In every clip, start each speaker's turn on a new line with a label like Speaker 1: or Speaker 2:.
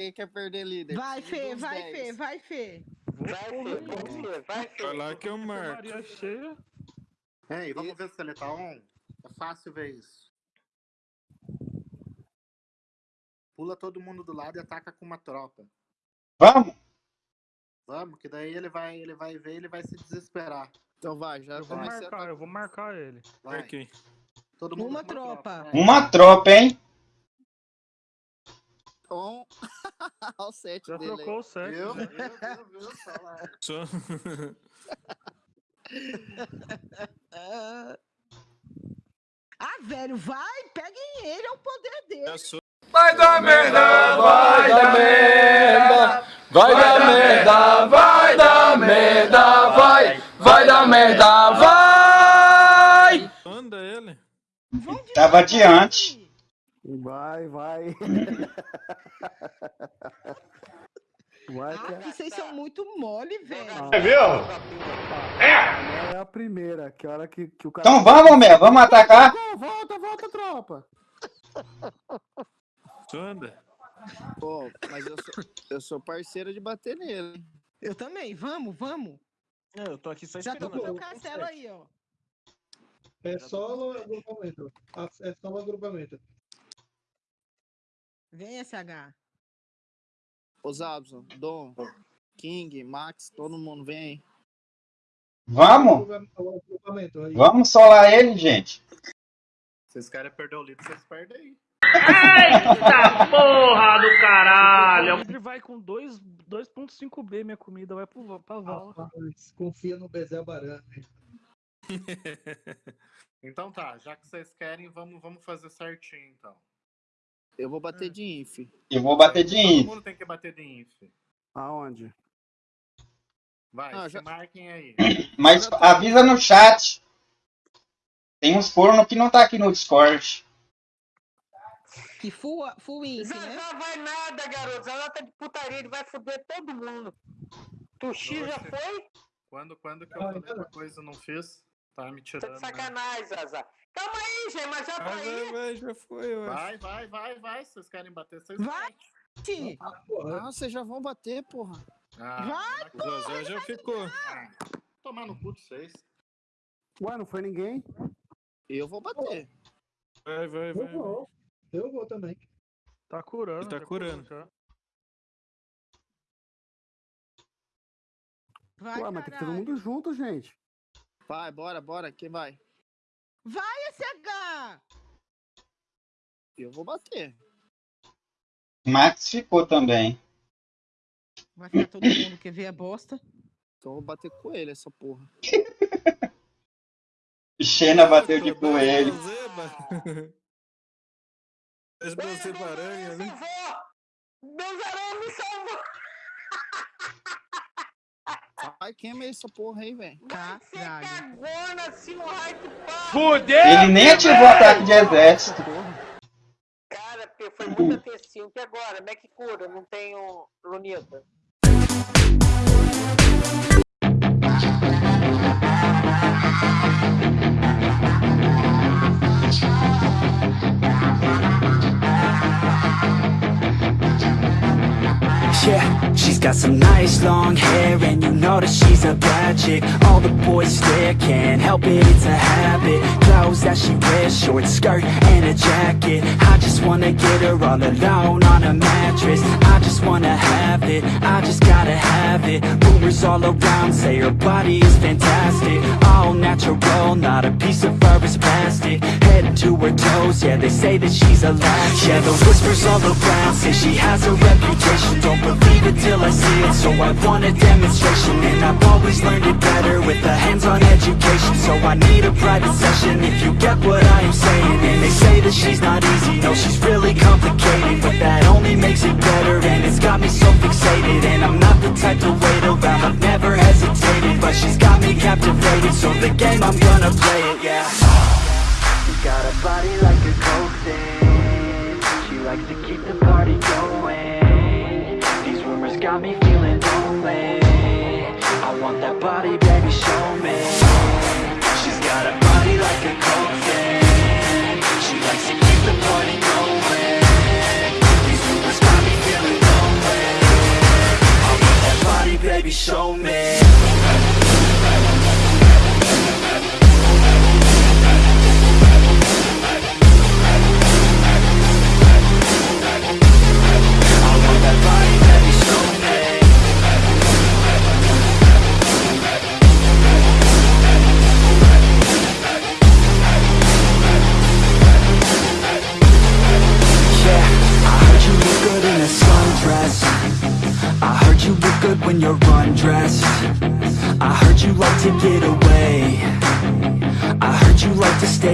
Speaker 1: Quem quer perder líder?
Speaker 2: Vai, Fê, vai,
Speaker 1: 10.
Speaker 2: Fê, vai, Fê.
Speaker 3: Vai, Fê, vai, Fê, vai, Fê.
Speaker 4: Vai lá que eu marco.
Speaker 5: Maria cheia.
Speaker 6: Ei, vamos ver se ele tá on. É fácil ver isso. Pula todo mundo do lado e ataca com uma tropa.
Speaker 7: Vamos?
Speaker 6: Vamos, que daí ele vai, ele vai ver, ele vai se desesperar.
Speaker 1: Então vai, já
Speaker 5: Eu vou marcar, eu vou marcar ele.
Speaker 6: Vai.
Speaker 4: Marquei.
Speaker 6: Todo mundo
Speaker 2: Uma tropa.
Speaker 6: vai.
Speaker 7: Uma tropa, hein?
Speaker 1: On. Olha o 7
Speaker 5: Já
Speaker 1: dele.
Speaker 5: trocou o set.
Speaker 6: Viu?
Speaker 5: né?
Speaker 6: Viu? Viu? Viu? Só.
Speaker 1: Ah,
Speaker 2: velho, vai, peguem ele, é o poder dele.
Speaker 4: Já sou.
Speaker 8: Vai dar merda, vai dar merda, vai dar merda, vai dar merda, vai, vai dar merda, vai.
Speaker 4: Anda ele.
Speaker 7: Tava adiante.
Speaker 9: Vai, vai. Vai
Speaker 2: Ah, que vocês são muito mole, velho.
Speaker 9: é a primeira, que hora que, que o cara.
Speaker 7: Então vamos, meu. Vamos atacar.
Speaker 9: Volta, Volta, tropa.
Speaker 4: Anda.
Speaker 1: Pô, mas eu sou, eu sou parceiro de bater nele.
Speaker 2: Eu também, vamos, vamos.
Speaker 3: Eu tô aqui só
Speaker 2: Já tô
Speaker 3: esperando.
Speaker 2: com meu castelo aí, ó.
Speaker 10: É só no agrupamento. Ah, É só no agrupamento.
Speaker 2: Vem, SH.
Speaker 1: Ô Zabson, Dom, King, Max, todo mundo vem aí.
Speaker 7: Vamos? Vamos solar ele, gente.
Speaker 6: Vocês querem perder o líder, vocês perdem aí.
Speaker 5: Eita porra do caralho! Ele vai com dois- 2.5B minha comida, vai pro, pra vala.
Speaker 10: Rapaz, confia no Bezel Barana.
Speaker 6: Então tá, já que vocês querem, vamos, vamos fazer certinho então.
Speaker 1: Eu vou bater de inf.
Speaker 7: Eu vou bater de
Speaker 6: Todo
Speaker 7: inf.
Speaker 6: mundo tem que bater de inf.
Speaker 9: Aonde?
Speaker 6: Vai,
Speaker 1: Ah,
Speaker 6: se
Speaker 1: já-
Speaker 6: marquem aí.
Speaker 7: Mas avisa no chat. Tem uns corno que não tá aqui no Discord.
Speaker 2: Que full, full
Speaker 3: Já
Speaker 2: né?
Speaker 3: vai nada, garoto. Já tá de putaria, ele vai foder todo mundo. Tuxi já foi?
Speaker 6: Quando, quando que eu falei uma coisa e não fiz? Tá me
Speaker 3: Tá
Speaker 6: tirando.
Speaker 3: de
Speaker 6: né?
Speaker 3: sacanagem, Zaza. Calma aí, gente, mas já tá
Speaker 4: Vai, vai,
Speaker 3: aí.
Speaker 4: vai, já foi, eu acho.
Speaker 6: Vai, vai, vai, vai. Se vocês querem bater, vocês
Speaker 2: Vai.
Speaker 6: batem.
Speaker 2: Ti,
Speaker 10: Ah, porra.
Speaker 1: Ah, vocês já vão bater, porra.
Speaker 6: Ah,
Speaker 2: Vai,
Speaker 4: O Zezé já ficou.
Speaker 6: Ah, tomar no cu de vocês.
Speaker 9: Ué, não foi ninguém?
Speaker 1: Eu vou bater.
Speaker 4: Vai, vai,
Speaker 10: Eu
Speaker 4: vai. vai.
Speaker 10: vou. Eu vou também.
Speaker 5: Tá curando.
Speaker 4: Ele tá curando.
Speaker 5: já.
Speaker 2: vai,
Speaker 9: Ué, mas tem que todo
Speaker 2: caralho.
Speaker 9: mundo junto, gente.
Speaker 1: Vai, bora, bora. Quem vai?
Speaker 2: Vai, SH!
Speaker 1: Eu vou bater.
Speaker 7: Max ficou também.
Speaker 2: Vai ficar todo mundo quer ver a bosta.
Speaker 1: Então eu vou bater com ele, essa porra.
Speaker 7: Xena bateu de coelho.
Speaker 4: Belzeba aranha, né?
Speaker 3: salvou! Deus aranha me salvou!
Speaker 1: Vai, queima essa porra aí, velho.
Speaker 2: Caralho.
Speaker 8: Fudeu!
Speaker 7: Ele nem ativou o ataque de exército.
Speaker 3: Cara, porque foi muito atenção. E agora? Como é que cura? Não tenho luneta.
Speaker 11: Yeah, she's got some nice long hair And you know that she's a bad chick. All the boys stare, can't help it, it's a habit. Clothes that she wears, short skirt and a jacket. I just wanna get her all alone on a mattress. I just wanna have it, I just gotta have it. Rumors all around say her body is fantastic. All natural, not a piece of fur is plastic. Head to her toes, yeah they say that she's a latch. Yeah the whispers all around say she has a reputation. Don't believe it till I see it, so I want a demonstration And I've always learned it better with a hands-on education. So I need a private session if you get what I am saying. And they say that she's not easy, no she's really complicated. But that only makes it better and it's got me so fixated. And I'm not the type to wait around, I've never hesitated. But she's got me captivated, so the game I'm gonna play it, yeah. She got a body like a coke thing She likes to keep the show me.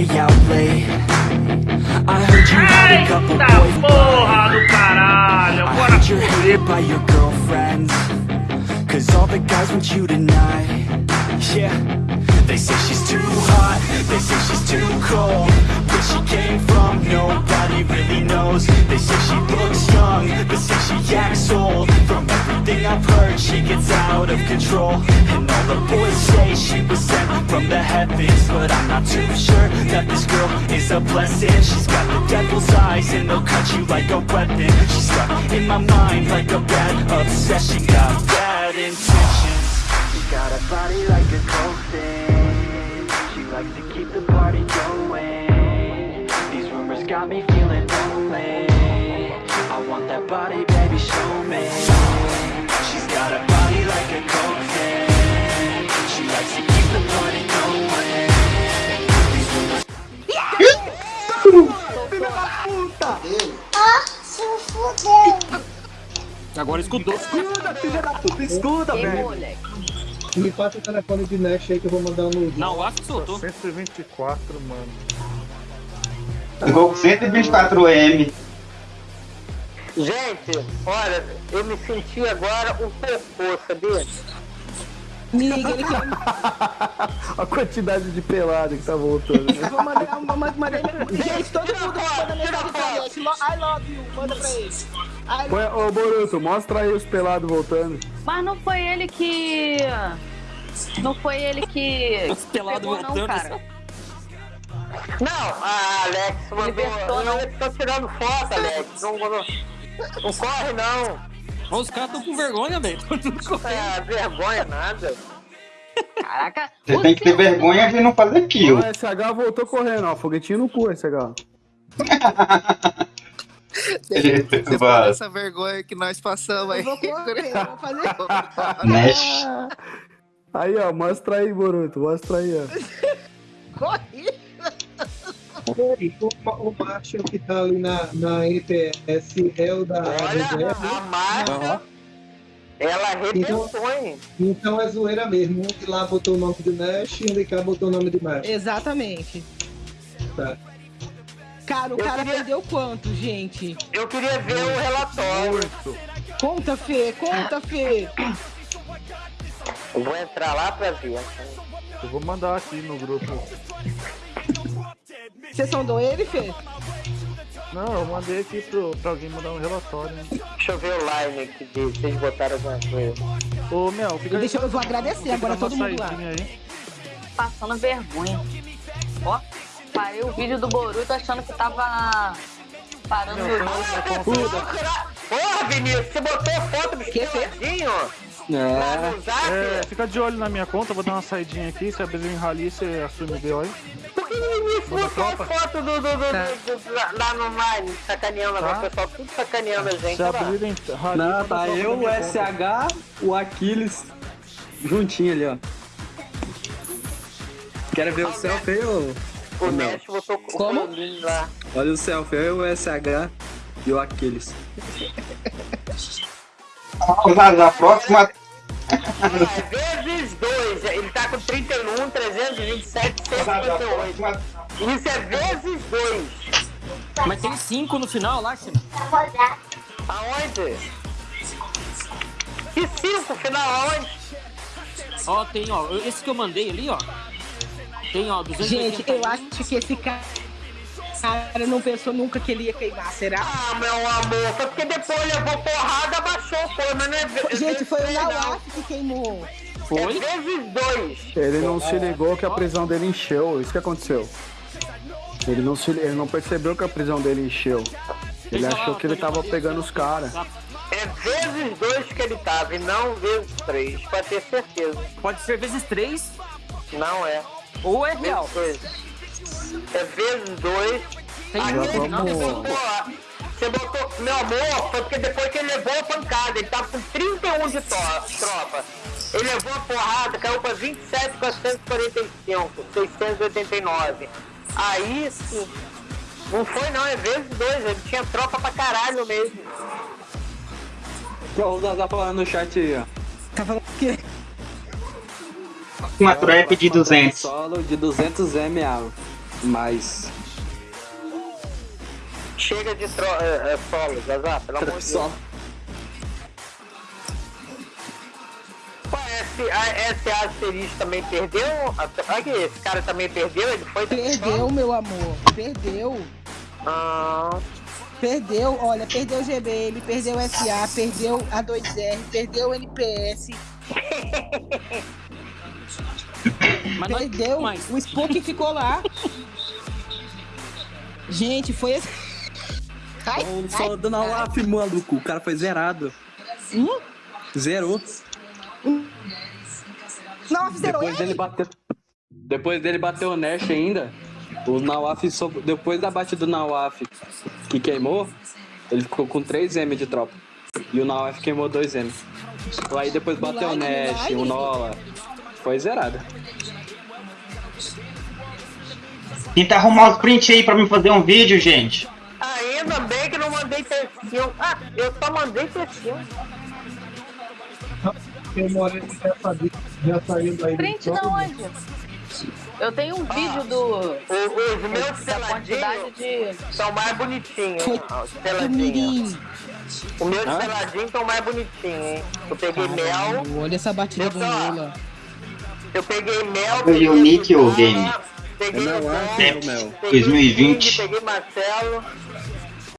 Speaker 11: Stay out late. I heard you had a couple boyfriends.
Speaker 5: Porra do caralho,
Speaker 11: I heard you're hated by your girlfriends. Cause all the guys want you tonight. Yeah. They say she's too hot, they say she's too cold. She came from, nobody really knows. They say she looks young, but say she acts old. From everything I've heard, she gets out of control. And all the boys say she was sent from the heavens. But I'm not too sure that this girl is a blessing. She's got the devil's eyes, and they'll cut you like a weapon. She's stuck in my mind like a bad obsession. Got bad intentions. She got a body like a cold thing. She likes to keep the party going. Got me feeling lonely. I want that body, baby, show me. She's got a body like a thing. She likes to keep the party going.
Speaker 2: Filha da puta!
Speaker 8: Agora escutou.
Speaker 2: Escuta, filha da puta, escuta, velho.
Speaker 10: Me passa o telefone de Nash aí que eu vou mandar um no.
Speaker 8: Não, acho que soltou.
Speaker 5: 124, mano.
Speaker 7: Ficou com 124M.
Speaker 3: Gente, olha, eu me senti agora um cocô, sabia?
Speaker 2: Miga, ele quer.
Speaker 9: A quantidade de pelado que tá voltando.
Speaker 2: Eu vou mandar, vou mandar ele. Gente, todo mundo manda mensagem pra. Lo- I love you, manda pra ele. I
Speaker 9: Põe- Ô, Boruto, mostra aí os pelados voltando.
Speaker 12: Mas não foi ele que. Não foi ele que.
Speaker 8: Os pelados
Speaker 12: pegou, não,
Speaker 8: voltando.
Speaker 12: cara.
Speaker 3: Não, a Alex mandou.
Speaker 12: Não.
Speaker 3: Eu tô tirando foto, Alex. Não, não, não corre, não.
Speaker 8: Os caras estão com vergonha, velho.
Speaker 3: É, vergonha nada.
Speaker 12: Caraca.
Speaker 7: Você tem que ter vergonha de não fazer kill.
Speaker 9: Ó, SH voltou correndo, ó. Foguetinho no cu, SH.
Speaker 1: Você fala essa vergonha que nós passamos aí.
Speaker 2: Eu vou correr, eu vou fazer.
Speaker 7: Nash.
Speaker 9: Aí, ó, mostra aí, Boruto, mostra aí, ó.
Speaker 2: Corre!
Speaker 10: Oi, o, o Marshall que tá ali na, na NPS é o da
Speaker 3: Olha, a Marta, ela arrebentou, hein?
Speaker 10: Então é zoeira mesmo. Um de lá botou o nome do Nash e um de cá botou o nome de Marshall.
Speaker 2: Exatamente.
Speaker 10: Tá.
Speaker 2: Cara, o
Speaker 3: Eu
Speaker 2: cara
Speaker 3: queria-
Speaker 2: perdeu quanto, gente?
Speaker 3: Eu queria ver o relatório.
Speaker 2: Conta, Fê, conta, Fê.
Speaker 3: Eu vou entrar lá pra ver.
Speaker 5: Eu vou mandar aqui no grupo.
Speaker 2: Você sondou ele, Fê?
Speaker 5: Não, eu mandei aqui pro, pra alguém mandar um relatório. né?
Speaker 3: Deixa eu ver o line aqui de vocês botaram alguma coisa.
Speaker 5: Ô, Mel, fica
Speaker 2: Deixa eu, eu vou agradecer agora todo mundo lá.
Speaker 5: aí.
Speaker 12: Passando vergonha. Ó, parei o vídeo do Boruto achando que tava parando no
Speaker 3: Porra, Vinícius, você botou foto do esquerdinho?
Speaker 8: É.
Speaker 5: É, fica de olho na minha conta, vou dar uma saidinha aqui. Se abrir em rally, você assume o BO aí. Manda
Speaker 3: botou
Speaker 5: tropa?
Speaker 3: foto do, do, do, do- do- lá- lá no sacaneando agora,
Speaker 5: Tá.
Speaker 3: o pessoal tudo sacaneando a gente.
Speaker 5: Se
Speaker 3: olha lá.
Speaker 5: abrir em rally.
Speaker 13: Não, tá eu,
Speaker 5: na
Speaker 13: o. SH, o Aquiles, juntinho ali, ó. Quer ver o selfie aí, ô?
Speaker 3: O. Nash botou o
Speaker 13: Como?
Speaker 3: Lá.
Speaker 13: Olha o selfie, eu, o SH e o Aquiles.
Speaker 7: Na próxima.
Speaker 3: É, vezes 2, ele tá com 31, 327, 158. Isso é vezes 2.
Speaker 8: Mas tem cinco no final lá, China.
Speaker 3: Aonde? Que 5 final aonde?
Speaker 8: Ó, tem, ó. Esse que eu mandei ali, ó. Tem, ó, 280.
Speaker 2: Gente, eu acho que esse cara, cara não pensou nunca que ele ia queimar, será?
Speaker 3: Ah, meu amor, foi porque depois levou porrada, baixou o fogo, mas não é
Speaker 2: Gente, foi o. Nawaf que queimou.
Speaker 8: Foi?
Speaker 3: É vezes 2.
Speaker 9: Ele não se ligou que a prisão dele encheu, isso que aconteceu. Ele não, se, ele não percebeu que a prisão dele encheu. Ele achou que ele tava pegando os caras.
Speaker 3: É vezes dois que ele tava e não vezes três, pra ter certeza.
Speaker 14: Pode ser vezes três
Speaker 3: Não é.
Speaker 14: ou é real.
Speaker 3: Vezes dois. É vezes dois.
Speaker 14: Tem
Speaker 3: que botou, você botou, meu amor, foi porque depois que ele levou a pancada, ele tava com 31 de to- tropa. Ele levou a porrada, caiu pra 27, 445, 689. Aí sim. Não foi não, é vezes dois, ele tinha tropa pra caralho mesmo.
Speaker 13: O Zazá falando no chat aí, ó.
Speaker 2: Tá falando o quê?
Speaker 7: Uma trap de 200.
Speaker 13: Solo de 200 MA. Mais.
Speaker 3: Chega de tro é, é, solo, Zazá, pelo amor de Deus.
Speaker 13: Só.
Speaker 3: Pô, esse, a, esse asterisco também perdeu? Aqui, esse cara também perdeu? Ele foi
Speaker 2: Perdeu, meu amor. Perdeu.
Speaker 3: Ah,
Speaker 2: Perdeu, olha, perdeu o GBM, perdeu o SA, perdeu a 2R, perdeu o NPS. perdeu o Spook ficou lá. Gente, foi esse. Ai,
Speaker 13: O solo do Nawaf, maluco. O cara foi zerado.
Speaker 2: Hum?
Speaker 13: Zerou.
Speaker 2: Não, fizeram
Speaker 13: Depois dele bater. Depois dele bater o Nash ainda, o Nawaf so... depois da batida do Nawaf que queimou, ele ficou com 3M de tropa. E o Nawaf queimou 2M. Aí depois bateu o Nash, o Nola. Foi zerado.
Speaker 7: Tenta arrumar os prints aí pra me fazer um vídeo, gente.
Speaker 3: Textinho. Ah, eu só mandei textinho.
Speaker 10: Demorei já sabia, já saiu daí.
Speaker 12: Print da onde? Eu tenho um vídeo do.
Speaker 3: O- os meus
Speaker 12: quantidade de.
Speaker 3: São mais bonitinhos. Ah, os peladinhos.
Speaker 2: Mirim.
Speaker 3: Os meus
Speaker 2: Hã?
Speaker 3: peladinhos estão mais bonitinhos, hein? Eu peguei mel.
Speaker 2: Caralho, olha essa batida do Lula.
Speaker 3: Eu peguei mel.
Speaker 7: O Nick, o game.
Speaker 3: Peguei
Speaker 13: É
Speaker 3: o
Speaker 13: meu, é
Speaker 3: peguei
Speaker 13: o meu.
Speaker 3: o
Speaker 7: 2020.
Speaker 3: King, Peguei Marcelo.